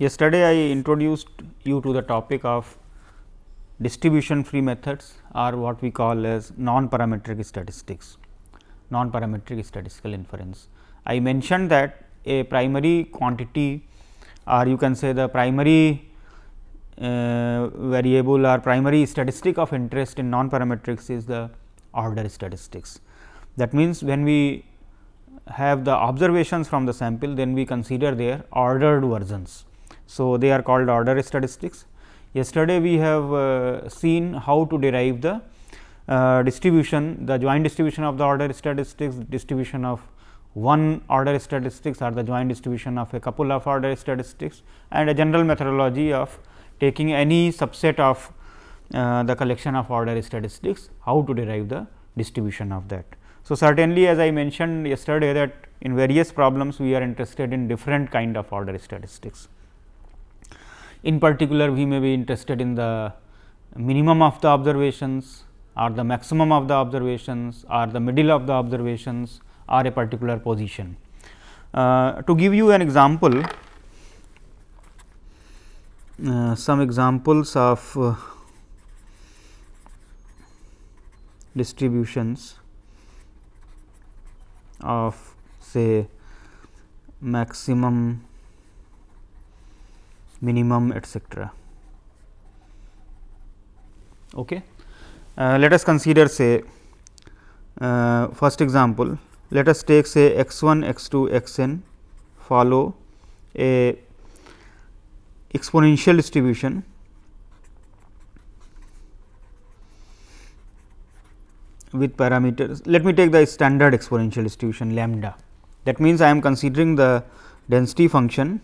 Yesterday, I introduced you to the topic of distribution free methods or what we call as non parametric statistics, non parametric statistical inference. I mentioned that a primary quantity or you can say the primary uh, variable or primary statistic of interest in non parametrics is the order statistics. That means, when we have the observations from the sample, then we consider their ordered versions. So, they are called order statistics. Yesterday, we have uh, seen how to derive the uh, distribution, the joint distribution of the order statistics, distribution of one order statistics or the joint distribution of a couple of order statistics and a general methodology of taking any subset of uh, the collection of order statistics, how to derive the distribution of that. So, certainly as I mentioned yesterday that in various problems we are interested in different kind of order statistics. In particular, we may be interested in the minimum of the observations or the maximum of the observations or the middle of the observations or a particular position. Uh, to give you an example, uh, some examples of uh, distributions of say maximum, minimum etcetera. Okay. Uh, let us consider say uh, first example let us take say x 1 x 2 x n follow a exponential distribution with parameters. Let me take the standard exponential distribution lambda. That means, I am considering the density function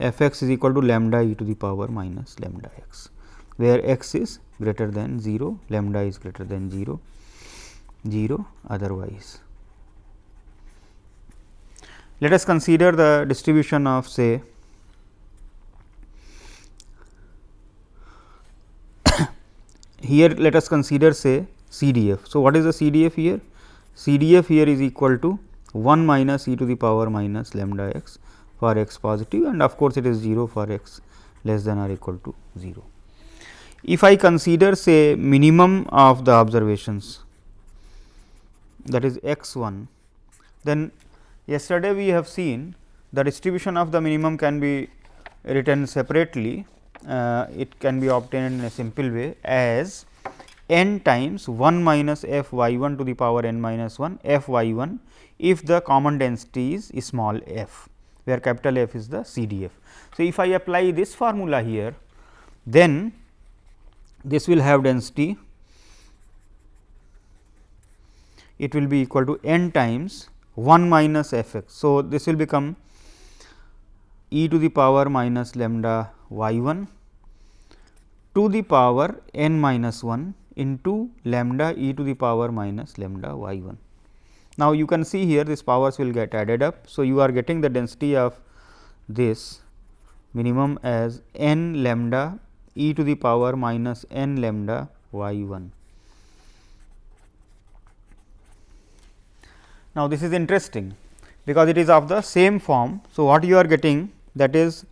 f x is equal to lambda e to the power minus lambda x, where x is greater than 0, lambda is greater than 0, 0 otherwise. Let us consider the distribution of say here let us consider say CDF. So, what is the CDF here? CDF here is equal to 1 minus e to the power minus lambda x for x positive and of course, it is 0 for x less than or equal to 0. If I consider say minimum of the observations that is x 1, then yesterday we have seen the distribution of the minimum can be written separately uh, it can be obtained in a simple way as n times 1 minus f y 1 to the power n minus 1 f y 1 if the common density is small f where capital F is the CDF. So, if I apply this formula here then this will have density it will be equal to n times 1 minus f x. So, this will become e to the power minus lambda y 1 to the power n minus 1 into lambda e to the power minus lambda y 1. Now, you can see here this powers will get added up. So, you are getting the density of this minimum as n lambda e to the power minus n lambda y 1. Now, this is interesting because it is of the same form. So, what you are getting that is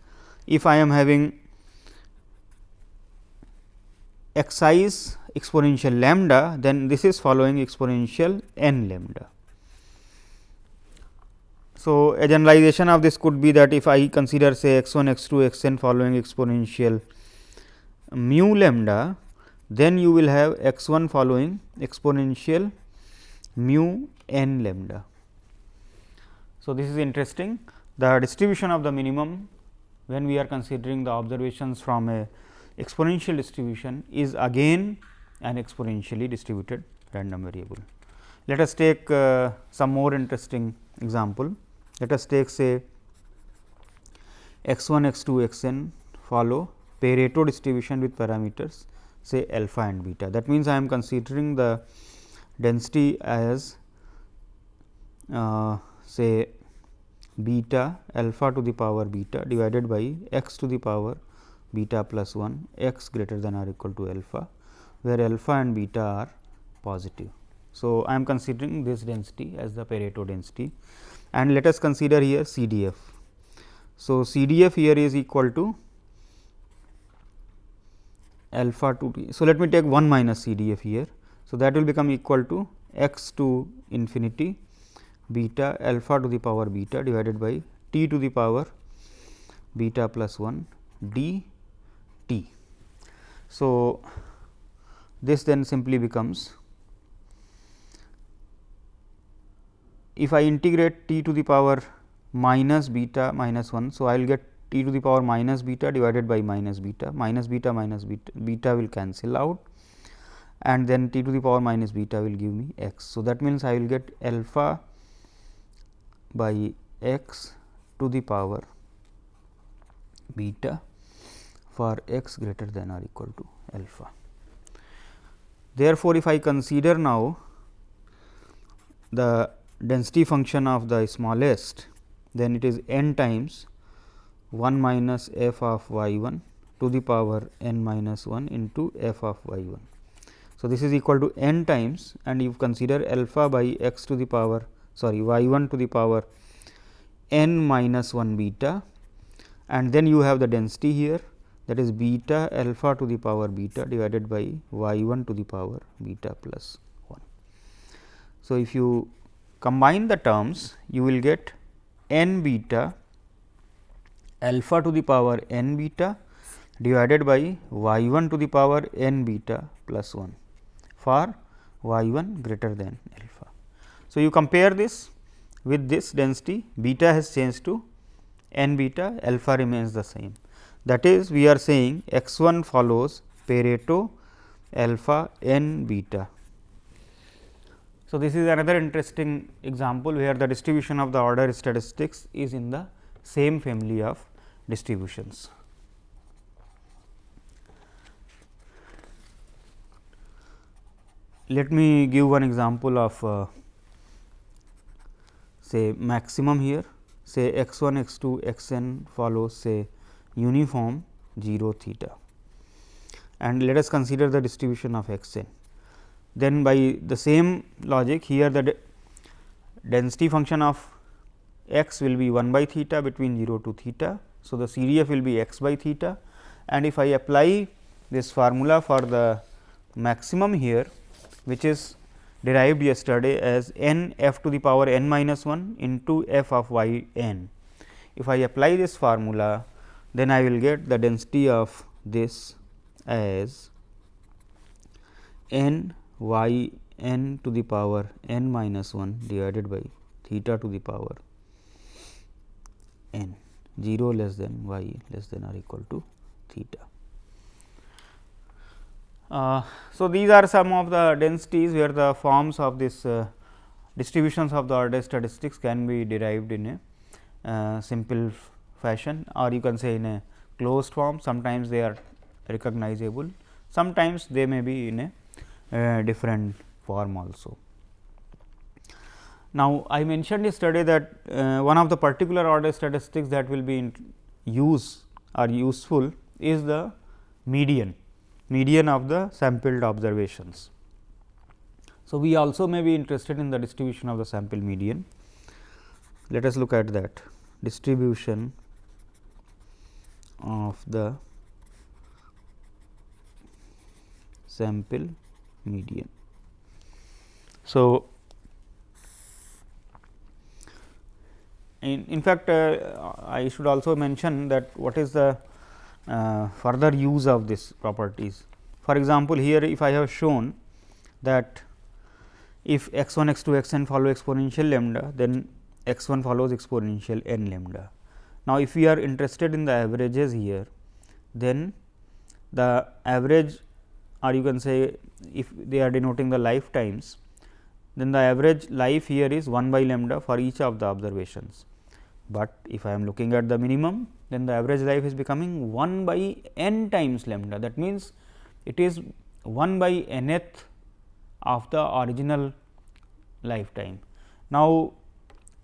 if I am having excise exponential lambda, then this is following exponential n lambda. So, a generalization of this could be that if I consider say x 1 x 2 x n following exponential mu lambda, then you will have x 1 following exponential mu n lambda. So, this is interesting the distribution of the minimum when we are considering the observations from a exponential distribution is again an exponentially distributed random variable. Let us take uh, some more interesting example. Let us take say x 1 x 2 x n follow Pareto distribution with parameters say alpha and beta. That means, I am considering the density as uh, say beta alpha to the power beta divided by x to the power beta plus 1 x greater than or equal to alpha, where alpha and beta are positive. So, I am considering this density as the Pareto density and let us consider here CDF. So, CDF here is equal to alpha to t. So, let me take 1 minus CDF here. So, that will become equal to x to infinity beta alpha to the power beta divided by t to the power beta plus 1 d t. So, this then simply becomes if I integrate t to the power minus beta minus 1. So, I will get t to the power minus beta divided by minus beta minus beta minus beta, beta will cancel out and then t to the power minus beta will give me x. So, that means, I will get alpha by x to the power beta for x greater than or equal to alpha. Therefore, if I consider now the density function of the smallest, then it is n times 1 minus f of y 1 to the power n minus 1 into f of y 1. So, this is equal to n times and you consider alpha by x to the power sorry y 1 to the power n minus 1 beta and then you have the density here that is beta alpha to the power beta divided by y 1 to the power beta plus 1. So, if you combine the terms you will get n beta alpha to the power n beta divided by y 1 to the power n beta plus 1 for y 1 greater than alpha. So, you compare this with this density beta has changed to n beta alpha remains the same. That is we are saying x 1 follows Pareto alpha n beta. So, this is another interesting example where the distribution of the order statistics is in the same family of distributions. Let me give one example of uh, say maximum here say x 1 x 2 x n follows say uniform 0 theta and let us consider the distribution of x n. Then by the same logic here the density function of x will be 1 by theta between 0 to theta. So, the CDF will be x by theta and if I apply this formula for the maximum here which is derived yesterday as n f to the power n minus 1 into f of y n. If I apply this formula, then I will get the density of this as n y n to the power n minus 1 divided by theta to the power n. 0 less than y less than or equal to theta. Uh, so, these are some of the densities where the forms of this uh, distributions of the order statistics can be derived in a uh, simple fashion or you can say in a closed form. Sometimes they are recognizable. Sometimes they may be in a different form also. Now, I mentioned yesterday that uh, one of the particular order statistics that will be in use or useful is the median median of the sampled observations. So, we also may be interested in the distribution of the sample median. Let us look at that distribution of the sample median. So, in, in fact, uh, I should also mention that what is the uh, further use of this properties. For example, here if I have shown that if x 1 x 2 x n follow exponential lambda, then x 1 follows exponential n lambda. Now, if we are interested in the averages here, then the average or you can say if they are denoting the lifetimes, then the average life here is 1 by lambda for each of the observations. But if I am looking at the minimum, then the average life is becoming 1 by n times lambda. That means, it is 1 by nth of the original lifetime. Now,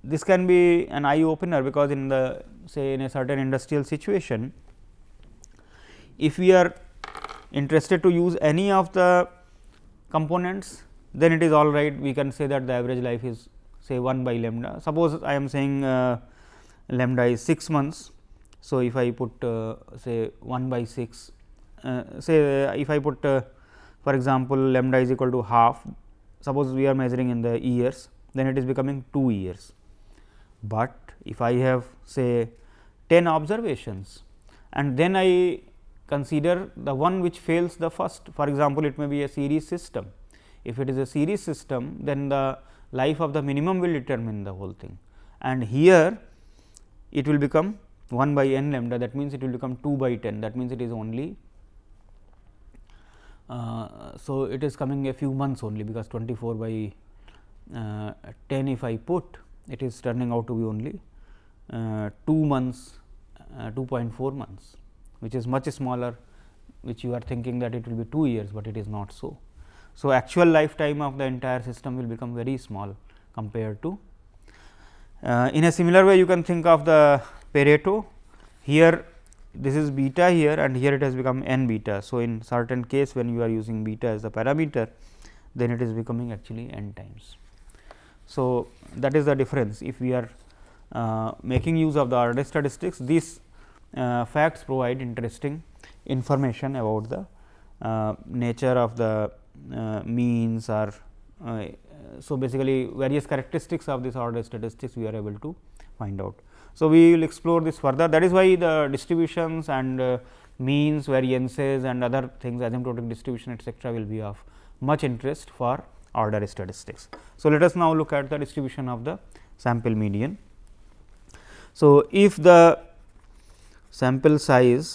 this can be an eye opener because in the say in a certain industrial situation, if we are interested to use any of the components, then it is all right we can say that the average life is say 1 by lambda. Suppose I am saying uh, lambda is 6 months. So, if I put uh, say 1 by 6 uh, say uh, if I put uh, for example, lambda is equal to half suppose we are measuring in the years then it is becoming 2 years. But if I have say 10 observations and then I consider the one which fails the first. For example, it may be a series system. If it is a series system then the life of the minimum will determine the whole thing. And here it will become 1 by n lambda. That means, it will become 2 by 10 that means, it is only uh, so it is coming a few months only because 24 by uh, 10 if I put it is turning out to be only uh, 2 months uh, 2.4 months which is much smaller which you are thinking that it will be 2 years, but it is not so. So, actual lifetime of the entire system will become very small compared to. Uh, in a similar way you can think of the Pareto here this is beta here and here it has become n beta. So, in certain case when you are using beta as the parameter then it is becoming actually n times. So, that is the difference if we are uh, making use of the order statistics these facts provide interesting information about the uh, nature of the uh, means or uh, so basically various characteristics of this order statistics we are able to find out. So, we will explore this further that is why the distributions and uh, means variances and other things asymptotic distribution etcetera will be of much interest for order statistics. So, let us now look at the distribution of the sample median. So, if the sample size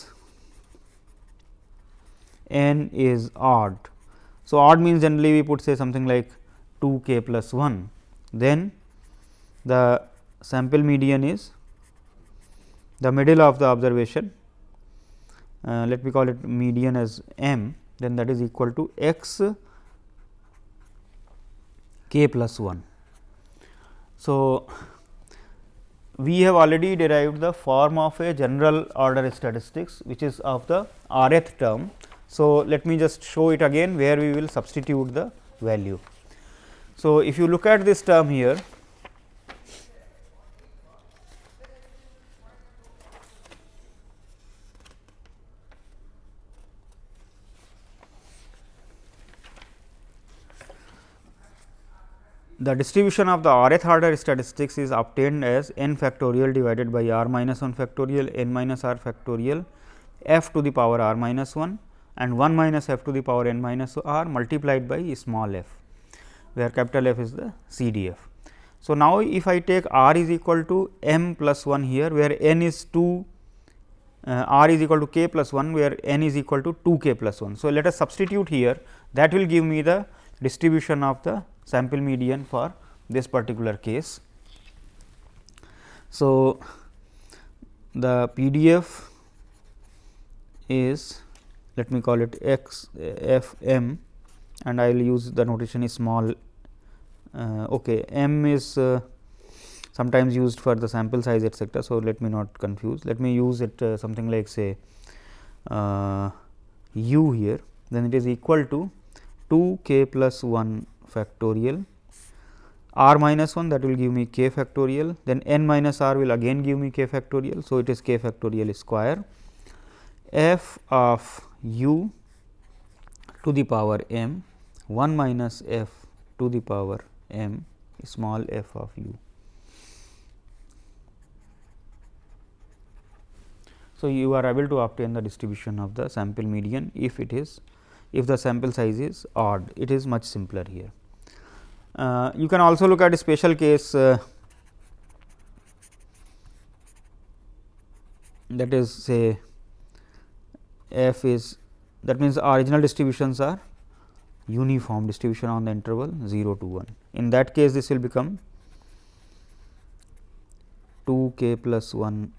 n is odd. So, odd means generally we put say something like 2 k plus 1, then the sample median is the middle of the observation uh, let me call it median as m then that is equal to x k plus 1. So, we have already derived the form of a general order statistics which is of the rth term. So, let me just show it again where we will substitute the value. So, if you look at this term here the distribution of the rth order statistics is obtained as n factorial divided by r minus 1 factorial n minus r factorial f to the power r minus 1 and 1 minus f to the power n minus r multiplied by small f, where capital F is the CDF. So, now if I take r is equal to m plus 1 here, where n is 2 uh, r is equal to k plus 1, where n is equal to 2 k plus 1. So, let us substitute here that will give me the distribution of the sample median for this particular case. So, the PDF is let me call it x f m and I will use the notation is small uh, okay m is uh, sometimes used for the sample size etcetera. So, let me not confuse let me use it uh, something like say uh, u here then it is equal to 2 k plus 1 factorial r minus 1 that will give me k factorial then n minus r will again give me k factorial. So, it is k factorial square f of u to the power m 1 minus f to the power m small f of u. So, you are able to obtain the distribution of the sample median if it is if the sample size is odd it is much simpler here. Uh, you can also look at a special case uh, that is say f is that means, original distributions are uniform distribution on the interval 0 to 1. In that case, this will become 2 k plus 1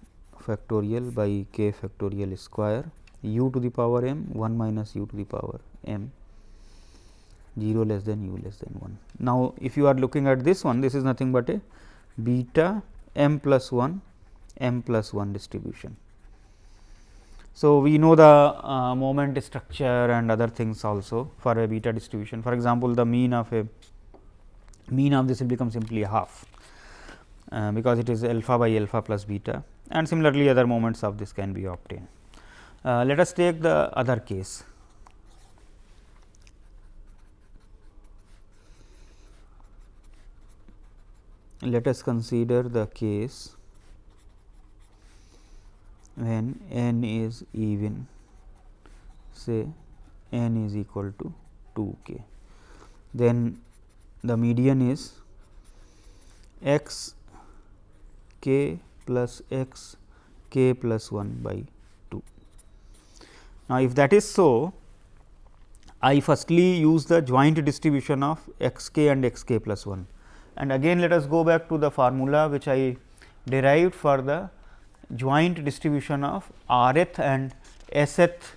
factorial by k factorial square u to the power m 1 minus u to the power m 0 less than u less than 1. Now, if you are looking at this one, this is nothing but a beta m plus 1 m plus 1 distribution. So, we know the uh, moment structure and other things also for a beta distribution. For example, the mean of a mean of this will become simply half, uh, because it is alpha by alpha plus beta and similarly, other moments of this can be obtained. Uh, let us take the other case. Let us consider the case when n is even say n is equal to 2 k. Then the median is x k plus x k plus 1 by 2. Now, if that is so, I firstly use the joint distribution of x k and x k plus 1 and again let us go back to the formula which I derived for the joint distribution of rth and sth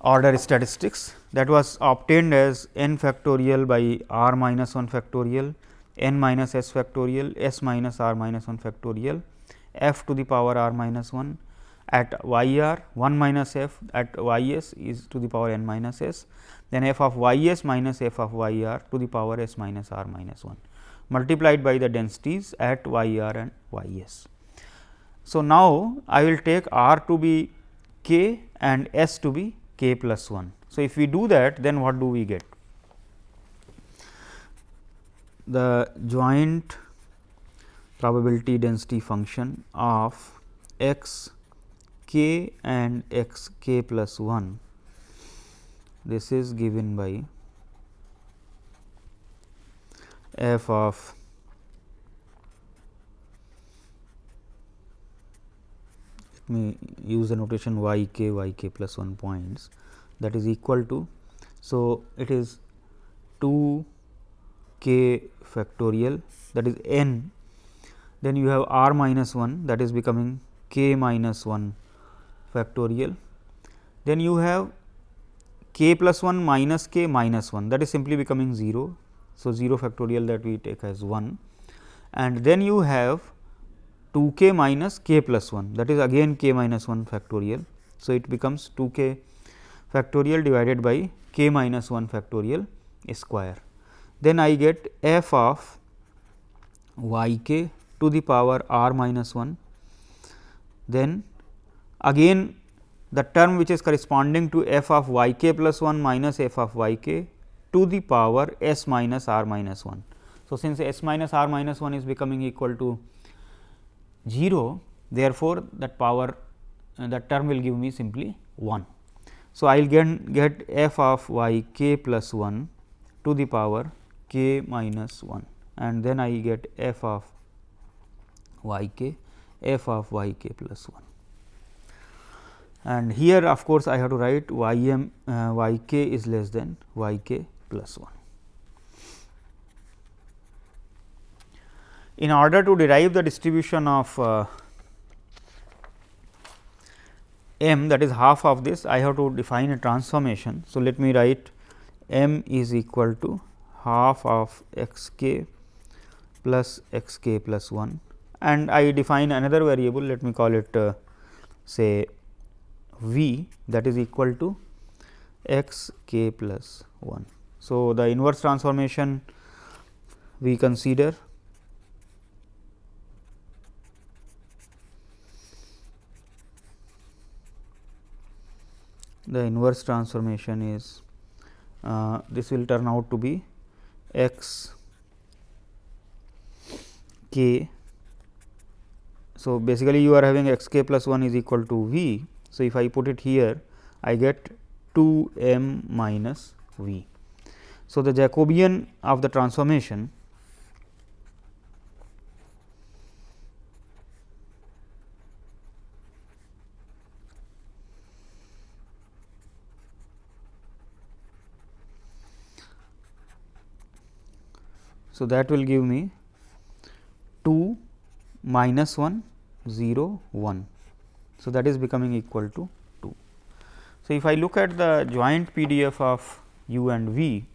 order statistics. That was obtained as n factorial by r minus 1 factorial n minus s factorial s minus r minus 1 factorial f to the power r minus 1 at y r 1 minus f at y s is to the power n minus s then f of y s minus f of y r to the power s minus r minus 1 multiplied by the densities at y r and y s. So, now I will take r to be k and s to be k plus 1. So, if we do that then what do we get? The joint probability density function of x k and x k plus 1 this is given by f of let me use the notation y k y k plus 1 points. That is equal to. So, it is 2 k factorial that is n. Then you have r minus 1 that is becoming k minus 1 factorial then you have k plus 1 minus k minus 1 that is simply becoming 0. So, 0 factorial that we take as 1 and then you have 2 k minus k plus 1 that is again k minus 1 factorial. So, it becomes 2 k factorial divided by k minus 1 factorial square. Then I get f of y k to the power r minus 1. Then again the term which is corresponding to f of y k plus 1 minus f of y k to the power s minus r minus 1. So, since s minus r minus 1 is becoming equal to 0 therefore, that power uh, that term will give me simply 1. So, I will get, get f of y k plus 1 to the power k minus 1 and then I get f of y k f of y k plus 1. And here of course, I have to write y m uh, y k is less than y k plus 1. in order to derive the distribution of uh, m that is half of this I have to define a transformation. So, let me write m is equal to half of x k plus x k plus 1 and I define another variable let me call it uh, say v that is equal to x k plus 1. So, the inverse transformation we consider the inverse transformation is uh, this will turn out to be x k. So, basically you are having x k plus 1 is equal to v. So, if I put it here I get 2 m minus v. So, the Jacobian of the transformation So, that will give me 2 minus 1 0 1. So, that is becoming equal to 2. So, if I look at the joint PDF of u and v,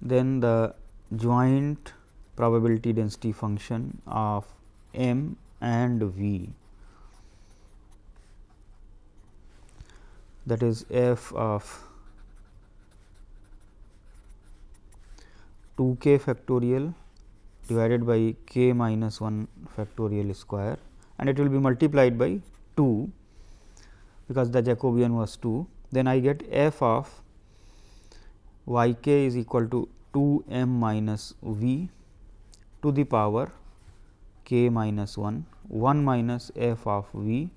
then the joint probability density function of m and v that is f of 2 k factorial divided by k minus 1 factorial square and it will be multiplied by 2 because the Jacobian was 2. Then I get f of y k is equal to 2 m minus v to the power k minus 1 1 minus f of v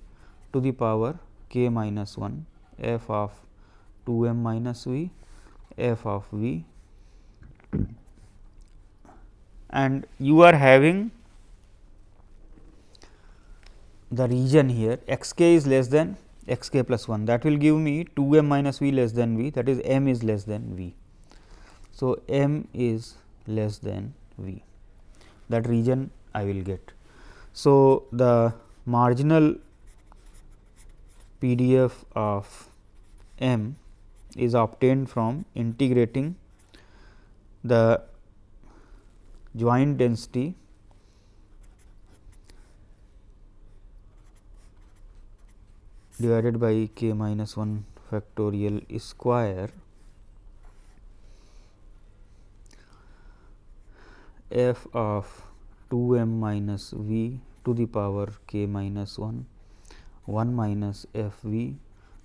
to the power k minus 1 f of 2 m minus v f of v and you are having the region here x k is less than x k plus 1 that will give me 2 m minus v less than v that is m is less than v. So, m is less than v that region I will get. So, the marginal PDF of m is obtained from integrating the joint density divided by k minus 1 factorial square f of 2 m minus v to the power k minus 1 1 minus f v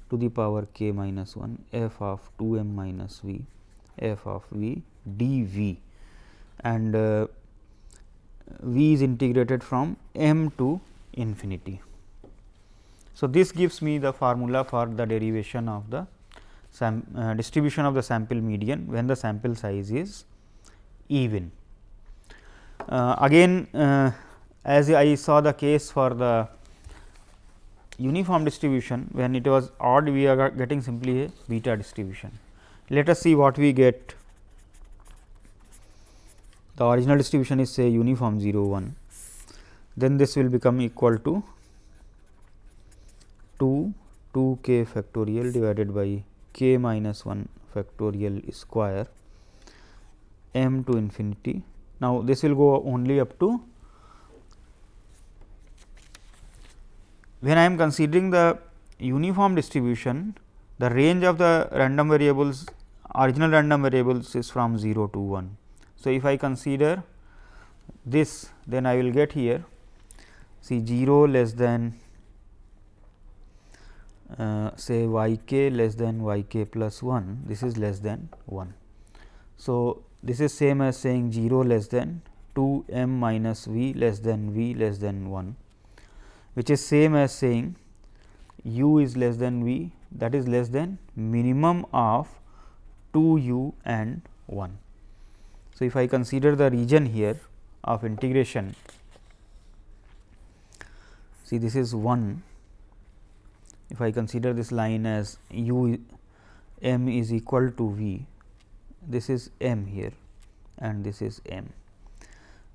to the power k minus 1 f of 2 m minus v f of v d v and uh, v is integrated from m to infinity. So, this gives me the formula for the derivation of the uh, distribution of the sample median when the sample size is even. Uh, again uh, as I saw the case for the uniform distribution when it was odd we are getting simply a beta distribution. Let us see what we get the original distribution is say uniform 0 1 then this will become equal to 2 2 k factorial divided by k minus 1 factorial square m to infinity. Now, this will go only up to when I am considering the uniform distribution, the range of the random variables original random variables is from 0 to 1. So, if I consider this then I will get here see 0 less than uh, say y k less than y k plus 1 this is less than 1. So, this is same as saying 0 less than 2 m minus v less than v less than 1 which is same as saying u is less than v that is less than minimum of 2 u and 1. So, if I consider the region here of integration see this is 1 if I consider this line as u m is equal to v this is m here and this is m.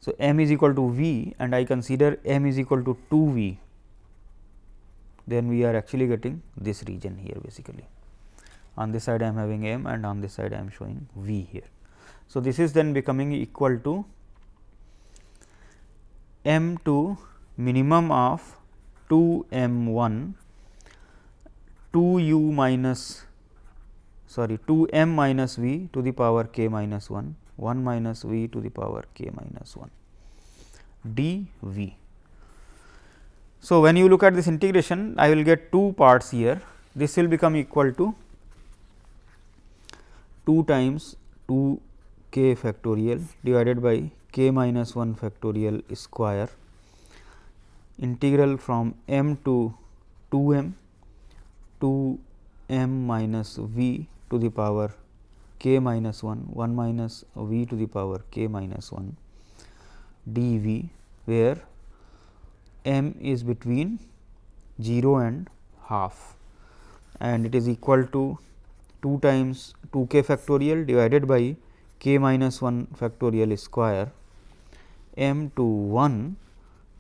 So, m is equal to v and I consider m is equal to 2 v then we are actually getting this region here basically. On this side I am having m and on this side I am showing v here. So, this is then becoming equal to m to minimum of 2 m 1 2 u minus sorry 2 m minus v to the power k minus 1 1 minus v to the power k minus 1 d v. So, when you look at this integration I will get two parts here this will become equal to 2 times 2 k factorial divided by k minus 1 factorial square integral from m to 2 m to m minus v to the power k minus 1 1 minus v to the power k minus 1 dv where m is between 0 and half. And it is equal to 2 times 2 k factorial divided by k minus 1 factorial square m to 1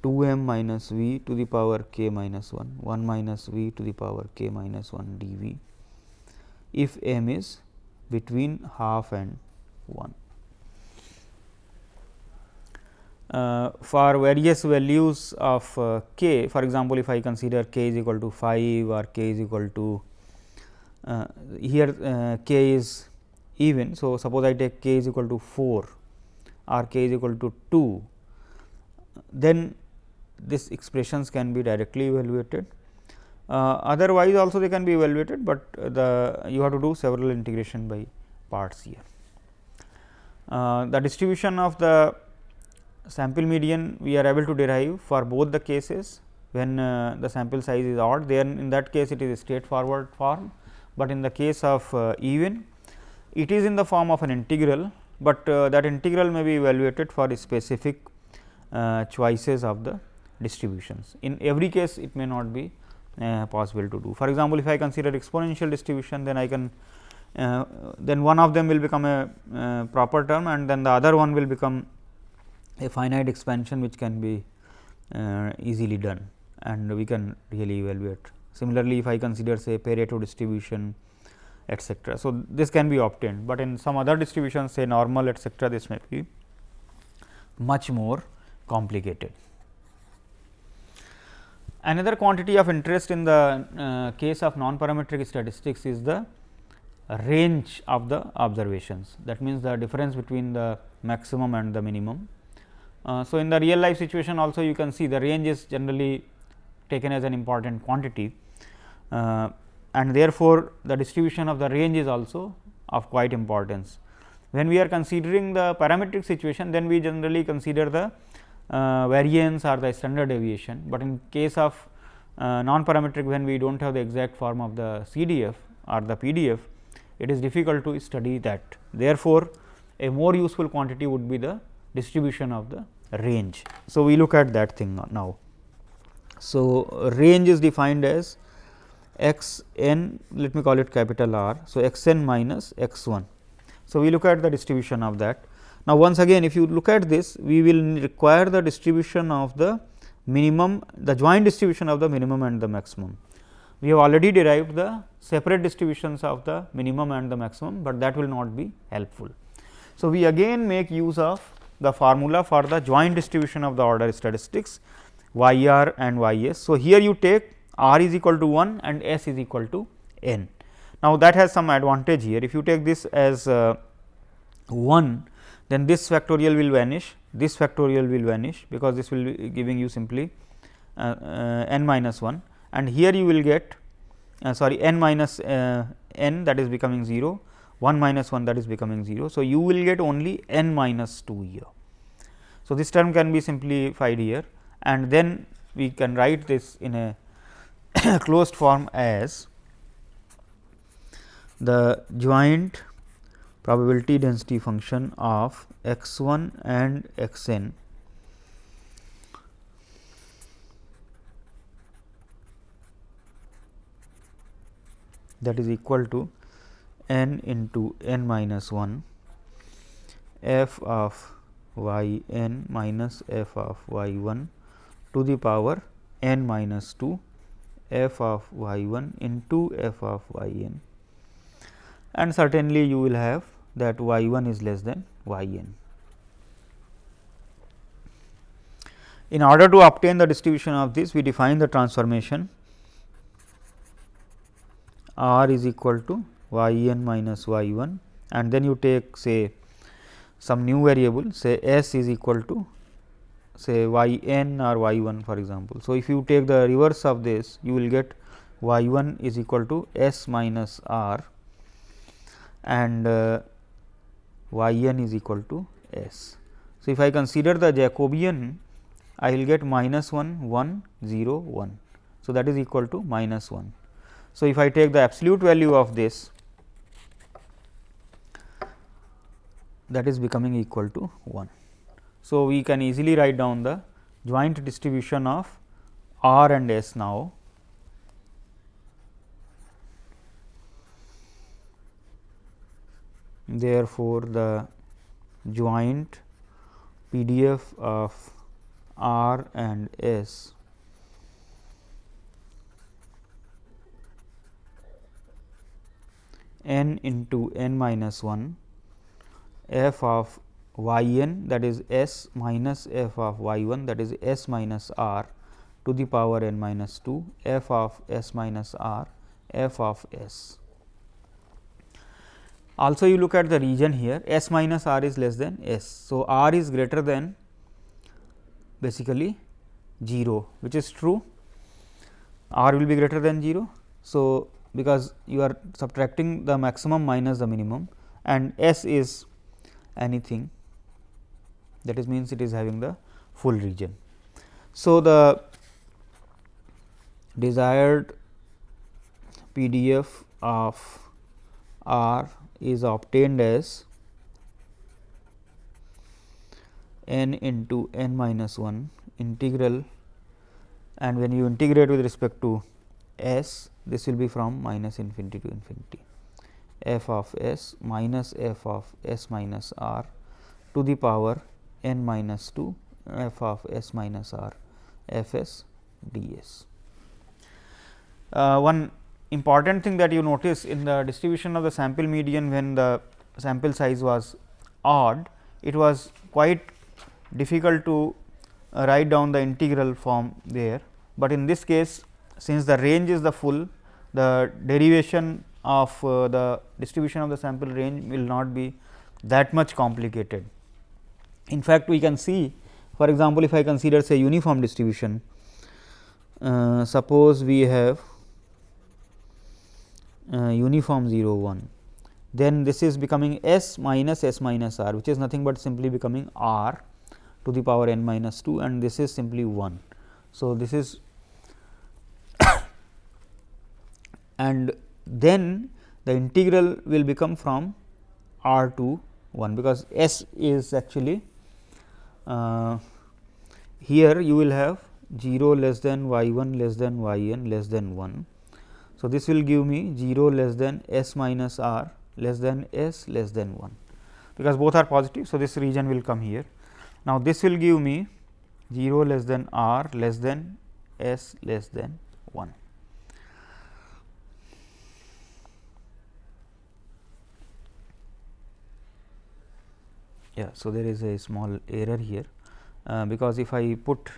2 m minus v to the power k minus 1 1 minus v to the power k minus 1 dv if m is between half and 1. uh, for various values of uh, k for example, if I consider k is equal to 5 or k is equal to uh, here uh, k is even. So, suppose I take k is equal to 4 or k is equal to 2, then this expressions can be directly evaluated. Uh, otherwise, also they can be evaluated, but the you have to do several integration by parts here. Uh, the distribution of the sample median we are able to derive for both the cases when uh, the sample size is odd then in that case it is a straightforward form, but in the case of uh, even it is in the form of an integral, but uh, that integral may be evaluated for specific uh, choices of the distributions. In every case it may not be uh, possible to do. For example, if I consider exponential distribution then I can uh, then one of them will become a uh, proper term and then the other one will become a finite expansion which can be uh, easily done and we can really evaluate. Similarly, if I consider say Pareto distribution etcetera. So, this can be obtained, but in some other distributions say normal etcetera this may be much more complicated. Another quantity of interest in the uh, case of non-parametric statistics is the range of the observations. That means, the difference between the maximum and the minimum. Uh, so, in the real life situation also you can see the range is generally taken as an important quantity uh, and therefore, the distribution of the range is also of quite importance. When we are considering the parametric situation, then we generally consider the uh, variance or the standard deviation, but in case of uh, non parametric when we do not have the exact form of the CDF or the PDF, it is difficult to study that. Therefore, a more useful quantity would be the distribution of the range. So, we look at that thing now. So, range is defined as x n let me call it capital R. So, x n minus x 1. So, we look at the distribution of that. Now, once again if you look at this we will require the distribution of the minimum the joint distribution of the minimum and the maximum. We have already derived the separate distributions of the minimum and the maximum, but that will not be helpful. So, we again make use of the formula for the joint distribution of the order statistics y r and y s. So, here you take r is equal to 1 and s is equal to n. Now, that has some advantage here if you take this as uh, 1 then this factorial will vanish this factorial will vanish because this will be giving you simply uh, uh, n minus 1 and here you will get uh, sorry n minus uh, n that is becoming 0 1 minus 1 that is becoming 0. So, you will get only n minus 2 here. So, this term can be simplified here and then we can write this in a closed form as the joint probability density function of x 1 and x n that is equal to n into n minus 1 f of y n minus f of y 1 to the power n minus 2 f of y 1 into f of y n. And certainly you will have that y 1 is less than y n. In order to obtain the distribution of this we define the transformation. R is equal to y n minus y 1 and then you take say some new variable say s is equal to say y n or y 1 for example. So, if you take the reverse of this you will get y 1 is equal to s minus r and uh, y n is equal to s. So, if I consider the Jacobian I will get minus 1 1 0 1. So, that is equal to minus 1. So, if I take the absolute value of this that is becoming equal to 1. So, we can easily write down the joint distribution of R and S now. Therefore, the joint PDF of R and S n into n minus 1 f of y n that is s minus f of y 1 that is s minus r to the power n minus 2 f of s minus r f of s. Also you look at the region here s minus r is less than s. So, r is greater than basically 0 which is true r will be greater than 0. So, because you are subtracting the maximum minus the minimum and s is anything that is means it is having the full region. So, the desired PDF of R is obtained as n into n minus 1 integral and when you integrate with respect to s this will be from minus infinity to infinity f of s minus f of s minus r to the power n minus 2 f of s minus r f s d s. Uh, one important thing that you notice in the distribution of the sample median when the sample size was odd, it was quite difficult to uh, write down the integral form there, but in this case since the range is the full the derivation of uh, the distribution of the sample range will not be that much complicated. In fact, we can see for example, if I consider say uniform distribution, uh, suppose we have uh, uniform 0 1, then this is becoming s minus s minus r which is nothing but simply becoming r to the power n minus 2 and this is simply 1. So, this is and then the integral will become from r to 1 because s is actually Uh, here you will have 0 less than y 1 less than y n less than 1. So, this will give me 0 less than s minus r less than s less than 1 because both are positive. So, this region will come here. Now, this will give me 0 less than r less than s less than 1. Yeah. So, there is a small error here, uh, because if I put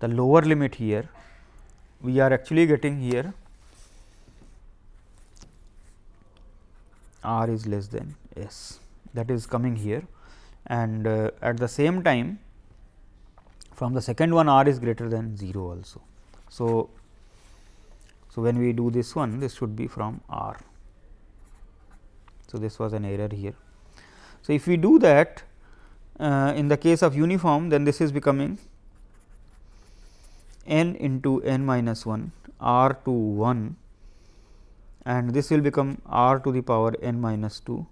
the lower limit here, we are actually getting here r is less than s that is coming here and uh, at the same time from the second one r is greater than 0 also. So, so when we do this one this should be from r. So, this was an error here. So, if we do that uh, in the case of uniform then this is becoming n into n minus 1 r to 1 and this will become r to the power n minus 2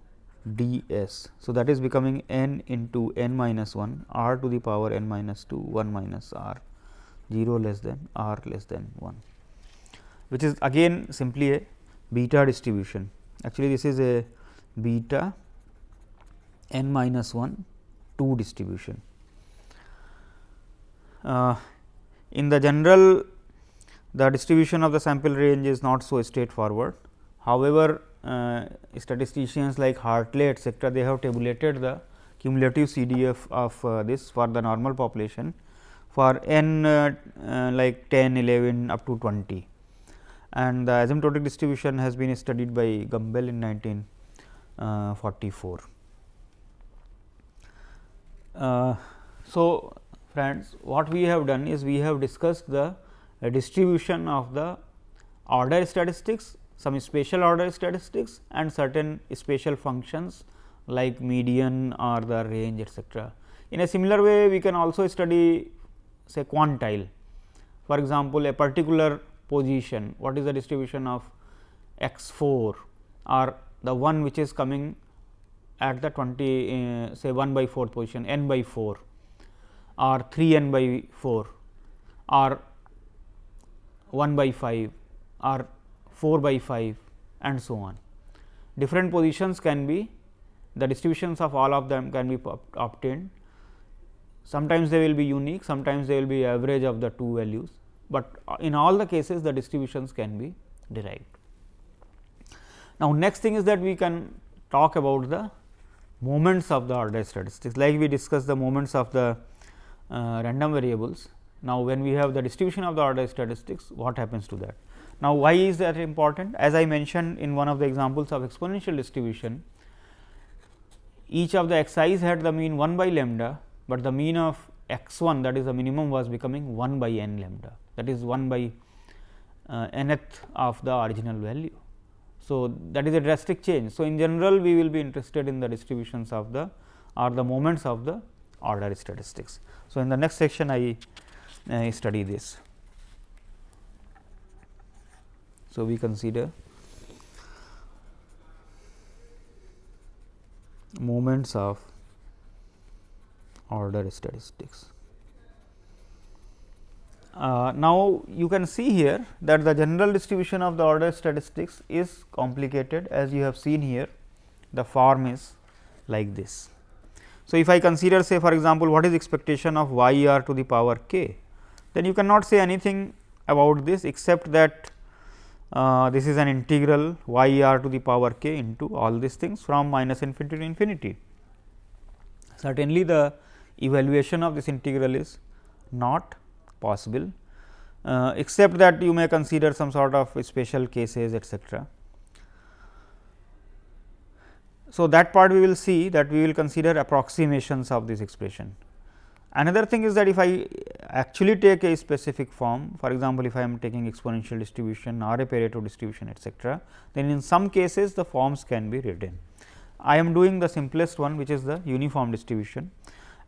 d s. So, that is becoming n into n minus 1 r to the power n minus 2 1 minus r 0 less than r less than 1 which is again simply a beta distribution. Actually, this is a beta n minus 1 2 distribution. Uh, in the general the distribution of the sample range is not so straightforward. However, uh, statisticians like Hartley etcetera they have tabulated the cumulative CDF of uh, this for the normal population for n uh, uh, like 10, 11 up to 20 and the asymptotic distribution has been studied by Gumbel in 1944. Uh, so, friends what we have done is we have discussed the distribution of the order statistics, some spatial order statistics and certain spatial functions like median or the range etcetera. In a similar way we can also study say quantile. For example, a particular position what is the distribution of x 4 or the one which is coming at the 20 uh, say 1 by 4 position n by 4 or 3 n by 4 or 1 by 5 or 4 by 5 and so on. Different positions can be the distributions of all of them can be obtained. Sometimes they will be unique, sometimes they will be average of the two values, but in all the cases the distributions can be derived. Now, next thing is that we can talk about the moments of the order statistics like we discussed the moments of the uh, random variables. Now, when we have the distribution of the order statistics what happens to that. Now, why is that important? As I mentioned in one of the examples of exponential distribution, each of the x i's had the mean 1 by lambda, but the mean of x 1 that is the minimum was becoming 1 by n lambda that is 1 by uh, nth of the original value. So, that is a drastic change. So, in general we will be interested in the distributions of the or the moments of the order statistics. So, in the next section I uh, study this. So, we consider moments of order statistics. Uh, now, you can see here that the general distribution of the order statistics is complicated as you have seen here the form is like this. So, if I consider say for example, what is expectation of y r to the power k, then you cannot say anything about this except that uh, this is an integral y r to the power k into all these things from minus infinity to infinity. Certainly, the evaluation of this integral is not possible, uh, except that you may consider some sort of special cases etcetera. So, that part we will see that we will consider approximations of this expression. Another thing is that if I actually take a specific form, for example, if I am taking exponential distribution or a Pareto distribution etcetera, then in some cases the forms can be written. I am doing the simplest one which is the uniform distribution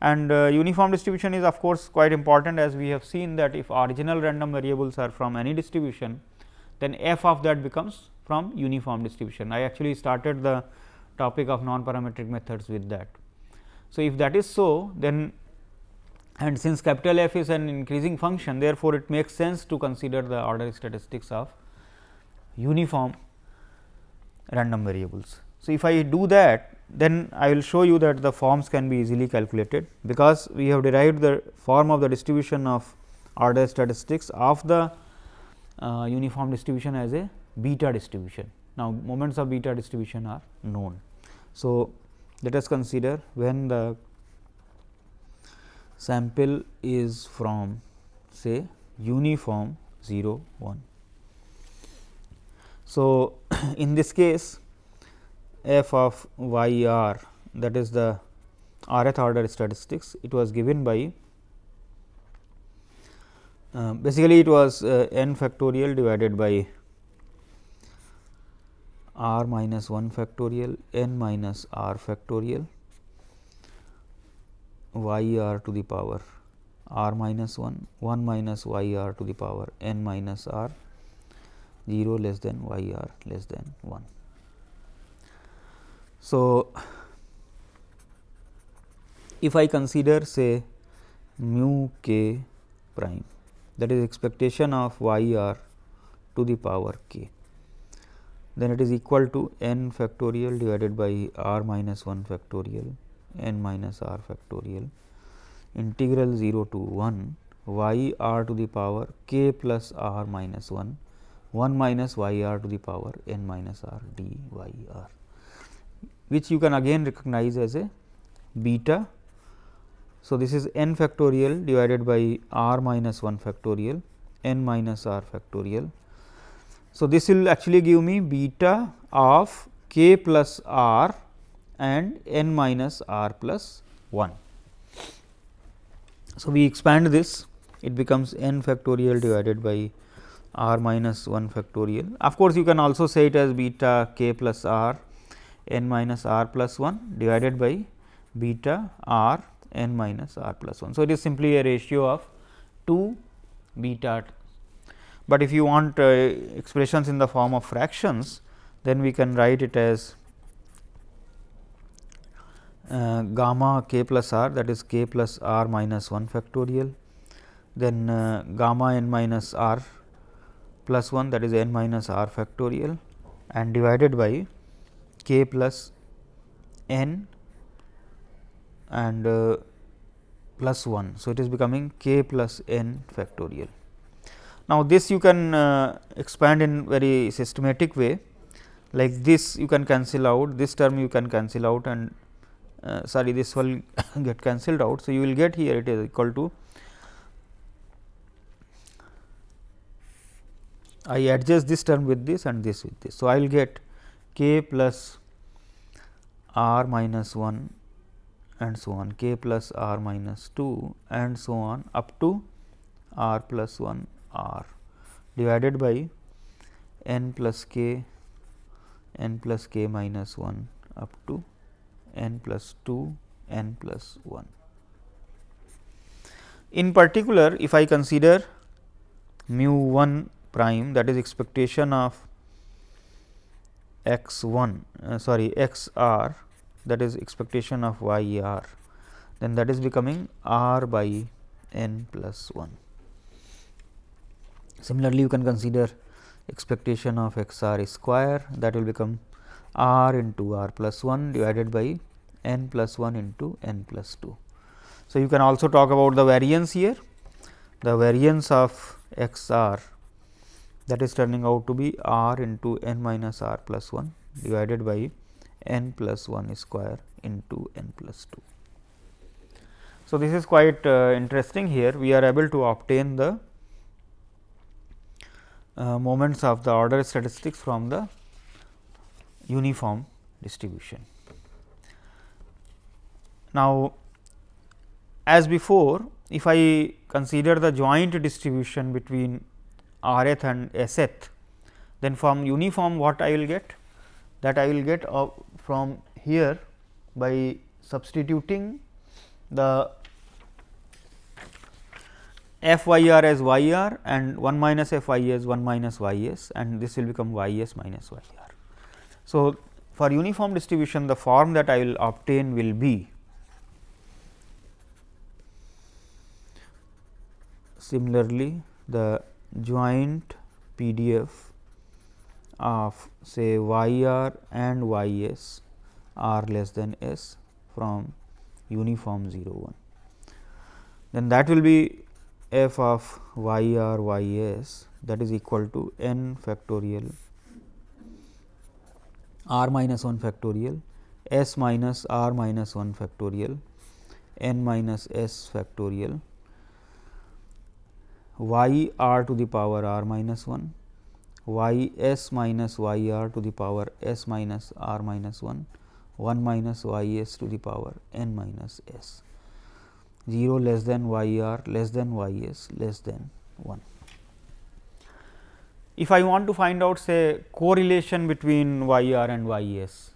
and uh, uniform distribution is of course, quite important as we have seen that if original random variables are from any distribution, then f of that becomes from uniform distribution. I actually started the topic of non parametric methods with that. So, if that is so then and since capital F is an increasing function therefore, it makes sense to consider the order statistics of uniform random variables. So, if I do that then I will show you that the forms can be easily calculated, because we have derived the form of the distribution of order statistics of the uh, uniform distribution as a beta distribution. Now, moments of beta distribution are known. So, let us consider when the sample is from say uniform 0 1. So, in this case f of y r that is the rth order statistics it was given by uh, basically it was uh, n factorial divided by r minus 1 factorial n minus r factorial y r to the power r minus 1 1 minus y r to the power n minus r 0 less than y r less than 1. So, if I consider say mu k prime that is expectation of y r to the power k, then it is equal to n factorial divided by r minus 1 factorial n minus r factorial integral 0 to 1 y r to the power k plus r minus 1 1 minus y r to the power n minus r d y r which you can again recognize as a beta. So, this is n factorial divided by r minus 1 factorial n minus r factorial. So, this will actually give me beta of k plus r and n minus r plus 1. So, we expand this it becomes n factorial divided by r minus 1 factorial. Of course, you can also say it as beta k plus r n minus r plus 1 divided by beta r n minus r plus 1. So, it is simply a ratio of 2 beta, but if you want uh, expressions in the form of fractions, then we can write it as uh, gamma k plus r that is k plus r minus 1 factorial, then uh, gamma n minus r plus 1 that is n minus r factorial and divided by k plus n and uh, plus 1. So, it is becoming k plus n factorial. Now, this you can uh, expand in very systematic way like this you can cancel out this term you can cancel out and uh, sorry this will get cancelled out. So, you will get here it is equal to I adjust this term with this and this with this. So, I will get k plus r minus 1 and so on k plus r minus 2 and so on up to r plus 1 r divided by n plus k n plus k minus 1 up to n plus 2 n plus 1. In particular, if I consider mu 1 prime that is expectation of x 1 uh, sorry x r that is expectation of y r then that is becoming r by n plus 1. Similarly, you can consider expectation of x r square that will become r into r plus 1 divided by n plus 1 into n plus 2. So, you can also talk about the variance here the variance of x r that is turning out to be r into n minus r plus 1 divided by n plus 1 square into n plus 2. So, this is quite uh, interesting here we are able to obtain the uh, moments of the order statistics from the uniform distribution. Now, as before if I consider the joint distribution between rth and sth, then from uniform what I will get? That I will get uh, from here by substituting the f y r as y r and 1 minus f y as 1 minus y s and this will become y s minus y r. So, for uniform distribution the form that I will obtain will be similarly the joint PDF of say y r and y s r less than s from uniform 0 1. Then that will be f of y r y s that is equal to n factorial r minus 1 factorial s minus r minus 1 factorial n minus s factorial y r to the power r minus 1, y s minus y r to the power s minus r minus 1, 1 minus y s to the power n minus s, 0 less than y r less than y s less than 1. If I want to find out say correlation between y r and y s,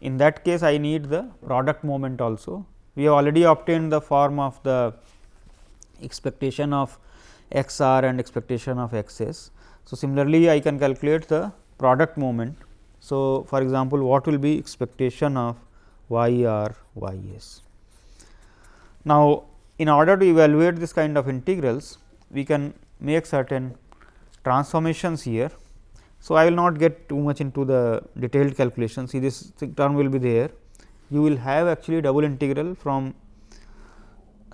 in that case I need the product moment also. We have already obtained the form of the expectation of x r and expectation of x s. So, similarly, I can calculate the product moment. So, for example, what will be expectation of y r y s. Now, in order to evaluate this kind of integrals, we can make certain transformations here. So, I will not get too much into the detailed calculation, see this term will be there. You will have actually double integral from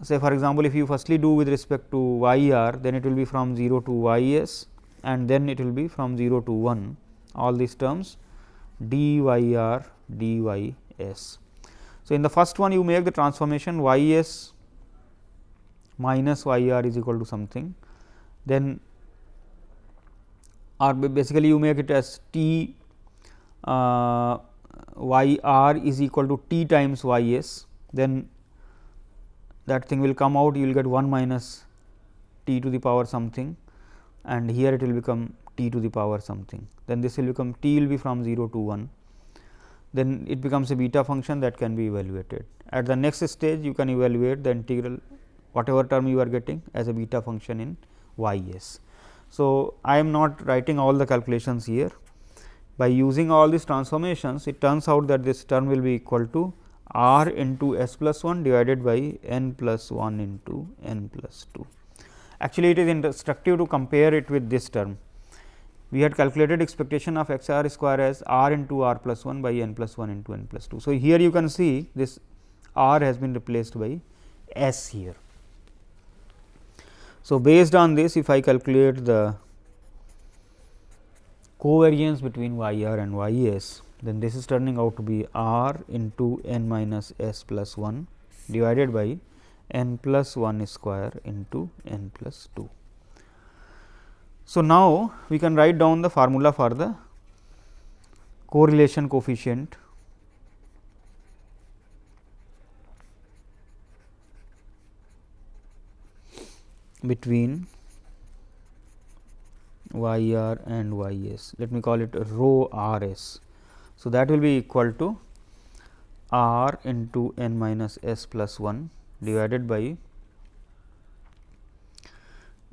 say for example, if you firstly do with respect to y r then it will be from 0 to y s and then it will be from 0 to 1 all these terms d y r d y s. So, in the first one you make the transformation y s minus y r is equal to something. Then or basically you make it as t uh, y r is equal to t times y s. Then that thing will come out you will get 1 minus t to the power something and here it will become t to the power something. Then this will become t will be from 0 to 1 then it becomes a beta function that can be evaluated. At the next stage you can evaluate the integral whatever term you are getting as a beta function in y s. So, I am not writing all the calculations here by using all these transformations it turns out that this term will be equal to r into s plus 1 divided by n plus 1 into n plus 2. Actually, it is instructive to compare it with this term. We had calculated expectation of x r square as r into r plus 1 by n plus 1 into n plus 2. So, here you can see this r has been replaced by s here. So, based on this if I calculate the covariance between y r and y s then this is turning out to be r into n minus s plus 1 divided by n plus 1 square into n plus 2. So, now we can write down the formula for the correlation coefficient between y r and y s. Let me call it rho r s. So, that will be equal to r into n minus s plus 1 divided by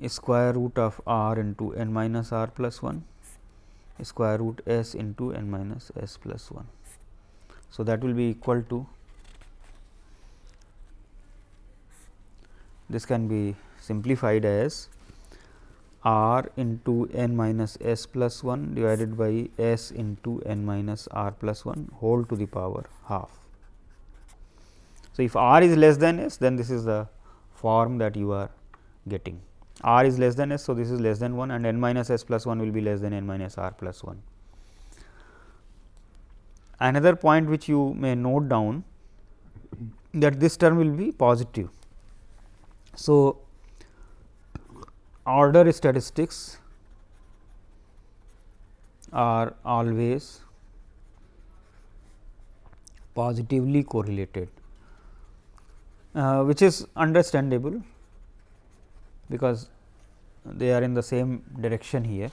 square root of r into n minus r plus 1 square root s into n minus s plus 1. So, that will be equal to this can be simplified as r into n minus s plus 1 divided by s into n minus r plus 1 whole to the power half. So, if r is less than s then this is the form that you are getting r is less than s. So, this is less than 1 and n minus s plus 1 will be less than n minus r plus 1. Another point which you may note down that this term will be positive. So, order statistics are always positively correlated, uh, which is understandable because they are in the same direction here.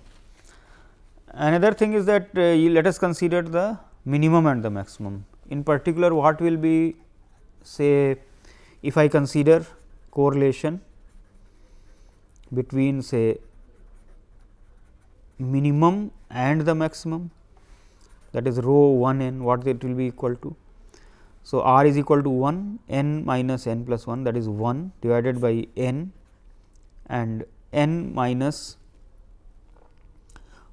Another thing is that uh, let us consider the minimum and the maximum. In particular, what will be say if I consider correlation between say minimum and the maximum that is rho 1 n what it will be equal to. So, r is equal to 1 n minus n plus 1 that is 1 divided by n and n minus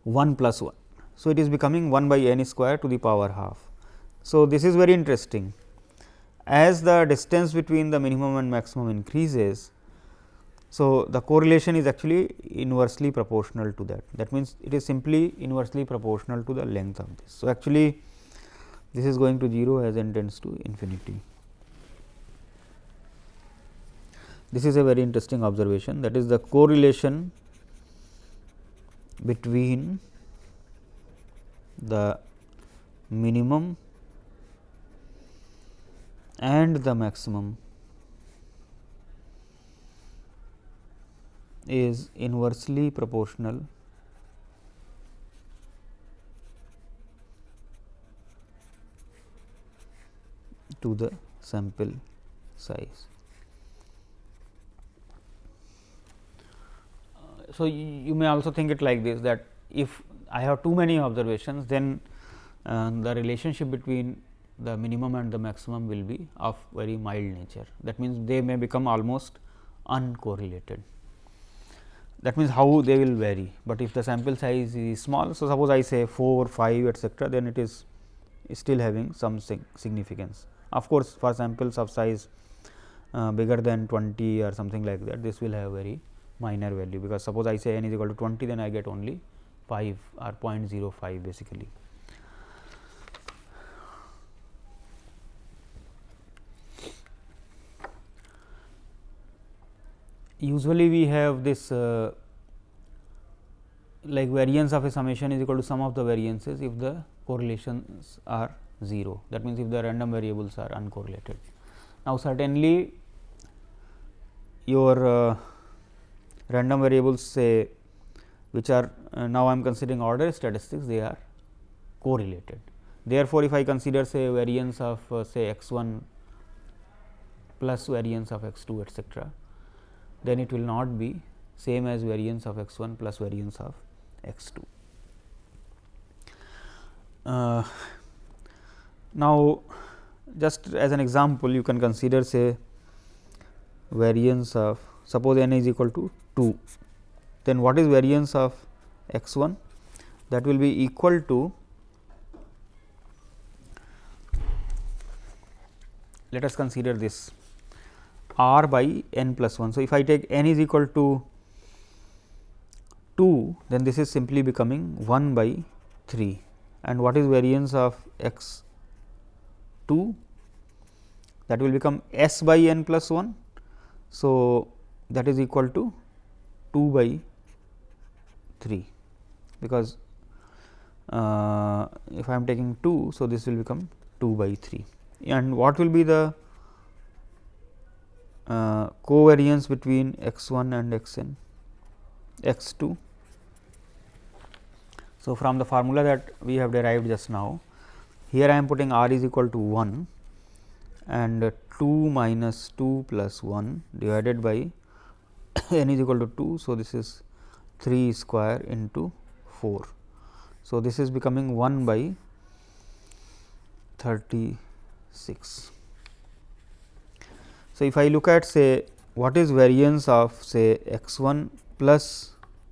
1 plus 1. So, it is becoming 1 by n square to the power half. So, this is very interesting as the distance between the minimum and maximum increases so, the correlation is actually inversely proportional to that. That means, it is simply inversely proportional to the length of this. So, actually this is going to 0 as n tends to infinity. This is a very interesting observation that is the correlation between the minimum and the maximum is inversely proportional to the sample size. So, you may also think it like this that if I have too many observations then uh, the relationship between the minimum and the maximum will be of very mild nature. That means, they may become almost uncorrelated that means how they will vary, but if the sample size is small. So, suppose I say 4, 5 etcetera, then it is still having some significance. Of course, for samples of size uh, bigger than 20 or something like that, this will have very minor value, because suppose I say n is equal to 20, then I get only 5 or 0.05 basically. Usually we have this uh, like variance of a summation is equal to sum of the variances if the correlations are 0 that means if the random variables are uncorrelated. Now, certainly your uh, random variables say which are uh, now I am considering order statistics they are correlated. Therefore, if I consider say variance of uh, say x 1 plus variance of x 2 etcetera then it will not be same as variance of x 1 plus variance of x 2. Uh, now, just as an example you can consider say variance of suppose n is equal to 2, then what is variance of x 1 that will be equal to let us consider this r by n plus 1. So, if I take n is equal to 2, then this is simply becoming 1 by 3 and what is variance of x 2 that will become s by n plus 1. So, that is equal to 2 by 3 because uh, if I am taking 2. So, this will become 2 by 3 and what will be the uh, covariance between x 1 and x n x 2. So, from the formula that we have derived just now here I am putting r is equal to 1 and 2 minus 2 plus 1 divided by n is equal to 2. So, this is 3 square into 4. So, this is becoming 1 by 36. So, if I look at say what is variance of say x 1 plus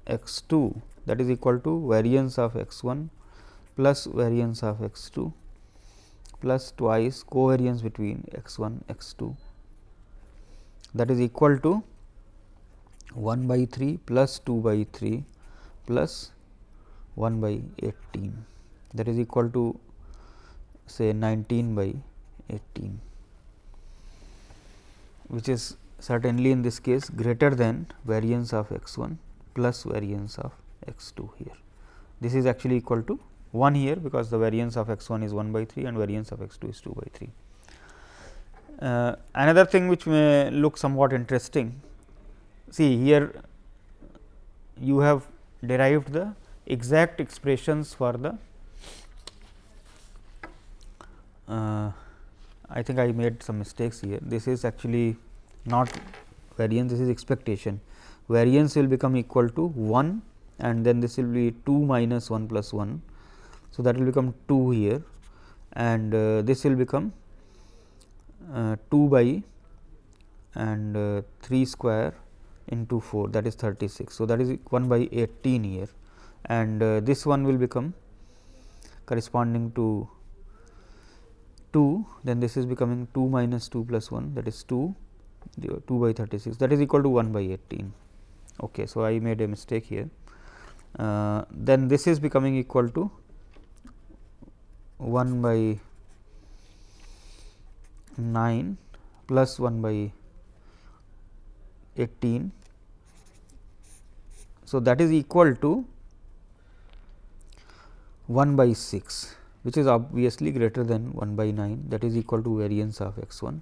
x 2 that is equal to variance of x 1 plus variance of x 2 plus twice covariance between x 1 x 2 that is equal to 1 by 3 plus 2 by 3 plus 1 by 18 that is equal to say 19 by 18 which is certainly in this case greater than variance of x 1 plus variance of x 2 here. This is actually equal to 1 here because the variance of x 1 is 1 by 3 and variance of x 2 is 2 by 3. Uh, another thing which may look somewhat interesting, see here you have derived the exact expressions for the uh, I think I made some mistakes here. This is actually not variance, this is expectation. Variance will become equal to 1 and then this will be 2 minus 1 plus 1 so, that will become 2 here and uh, this will become uh, 2 by and uh, 3 square into 4 that is 36. So, that is 1 by 18 here and uh, this one will become corresponding to 2 then this is becoming 2 minus 2 plus 1 that is 2 2 by 36 that is equal to 1 by 18. Okay, so, I made a mistake here uh, then this is becoming equal to 1 by 9 plus 1 by 18. So, that is equal to 1 by 6 which is obviously greater than 1 by 9 that is equal to variance of x 1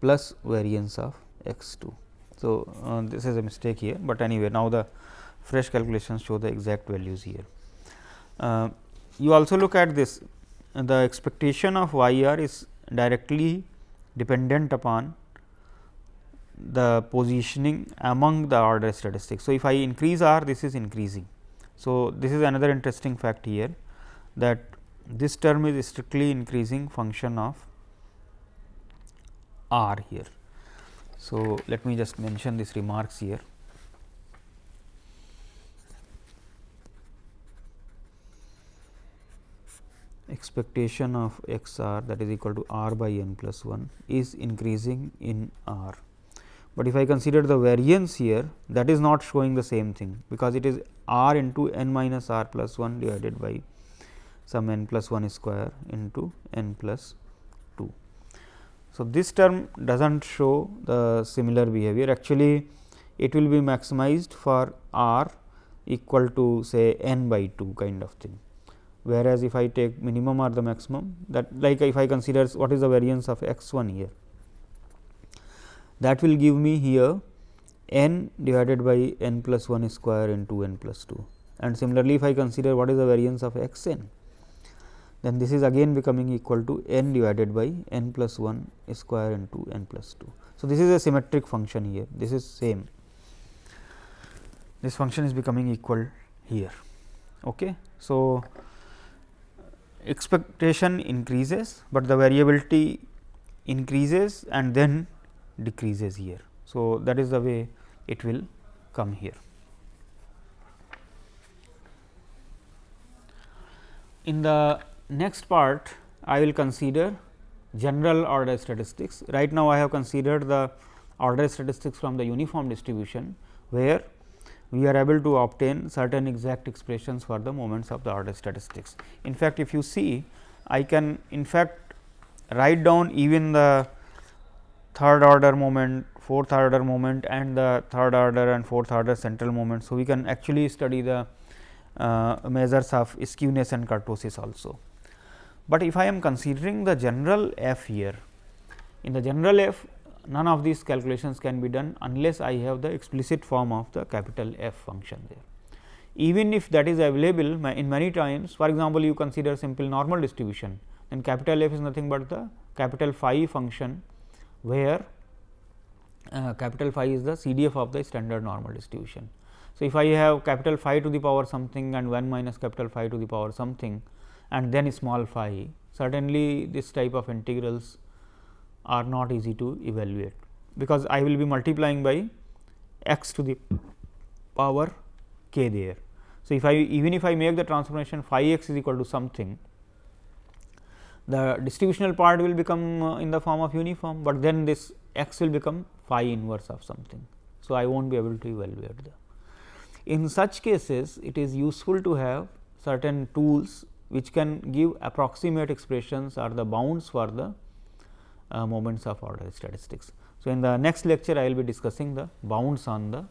plus variance of x 2. So, uh, this is a mistake here, but anyway now the fresh calculations show the exact values here. Uh, you also look at this the expectation of y r is directly dependent upon the positioning among the order statistics. So, if I increase r this is increasing. So, this is another interesting fact here that this term is strictly increasing function of r here. So, let me just mention these remarks here. expectation of x r that is equal to r by n plus 1 is increasing in r. But if I consider the variance here that is not showing the same thing, because it is r into n minus r plus 1 divided by some n plus 1 square into n plus 2. So, this term does not show the similar behavior. Actually it will be maximized for r equal to say n by 2 kind of thing. Whereas, if I take minimum or the maximum that like if I consider what is the variance of x 1 here that will give me here n divided by n plus 1 square into n plus 2 and similarly, if I consider what is the variance of x n then this is again becoming equal to n divided by n plus 1 square into n plus 2. So, this is a symmetric function here this is same this function is becoming equal here. Okay. So, expectation increases, but the variability increases and then decreases here. So, that is the way it will come here. In the next part, I will consider general order statistics. Right now, I have considered the order statistics from the uniform distribution, where we are able to obtain certain exact expressions for the moments of the order statistics. In fact, if you see I can in fact write down even the third order moment, fourth order moment and the third order and fourth order central moment. So, we can actually study the uh, measures of skewness and kurtosis also. But if I am considering the general f here, in the general f none of these calculations can be done unless I have the explicit form of the capital F function there. Even if that is available in many times for example, you consider simple normal distribution then capital F is nothing but the capital phi function where uh, capital phi is the CDF of the standard normal distribution. So, if I have capital phi to the power something and 1 minus capital phi to the power something and then small phi certainly this type of integrals are not easy to evaluate, because I will be multiplying by x to the power k there. So, if I even if I make the transformation phi x is equal to something, the distributional part will become uh, in the form of uniform, but then this x will become phi inverse of something. So, I will not be able to evaluate the. In such cases, it is useful to have certain tools which can give approximate expressions or the bounds for the uh, moments of order statistics. So, in the next lecture I will be discussing the bounds on the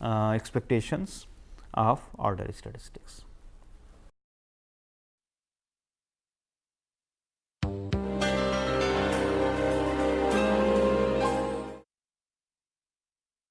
uh, expectations of order statistics.